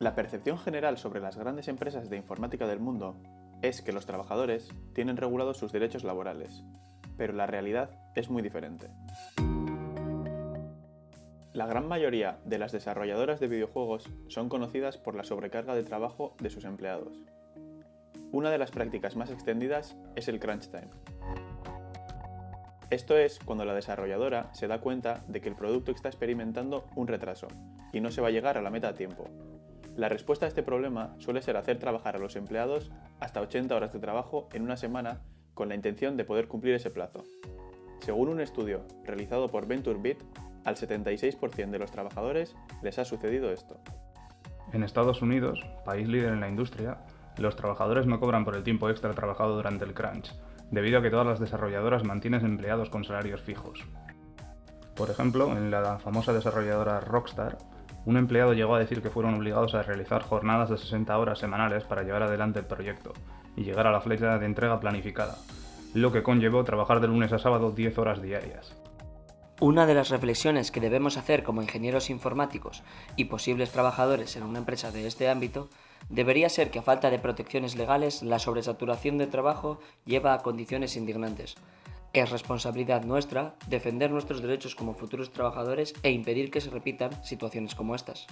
La percepción general sobre las grandes empresas de informática del mundo es que los trabajadores tienen regulados sus derechos laborales, pero la realidad es muy diferente. La gran mayoría de las desarrolladoras de videojuegos son conocidas por la sobrecarga de trabajo de sus empleados. Una de las prácticas más extendidas es el crunch time. Esto es cuando la desarrolladora se da cuenta de que el producto está experimentando un retraso y no se va a llegar a la meta a tiempo. La respuesta a este problema suele ser hacer trabajar a los empleados hasta 80 horas de trabajo en una semana con la intención de poder cumplir ese plazo. Según un estudio realizado por VentureBeat, al 76% de los trabajadores les ha sucedido esto. En Estados Unidos, país líder en la industria, los trabajadores no cobran por el tiempo extra trabajado durante el crunch, debido a que todas las desarrolladoras mantienen empleados con salarios fijos. Por ejemplo, en la famosa desarrolladora Rockstar, un empleado llegó a decir que fueron obligados a realizar jornadas de 60 horas semanales para llevar adelante el proyecto y llegar a la fecha de entrega planificada, lo que conllevó trabajar de lunes a sábado 10 horas diarias. Una de las reflexiones que debemos hacer como ingenieros informáticos y posibles trabajadores en una empresa de este ámbito debería ser que a falta de protecciones legales la sobresaturación de trabajo lleva a condiciones indignantes. Es responsabilidad nuestra defender nuestros derechos como futuros trabajadores e impedir que se repitan situaciones como estas.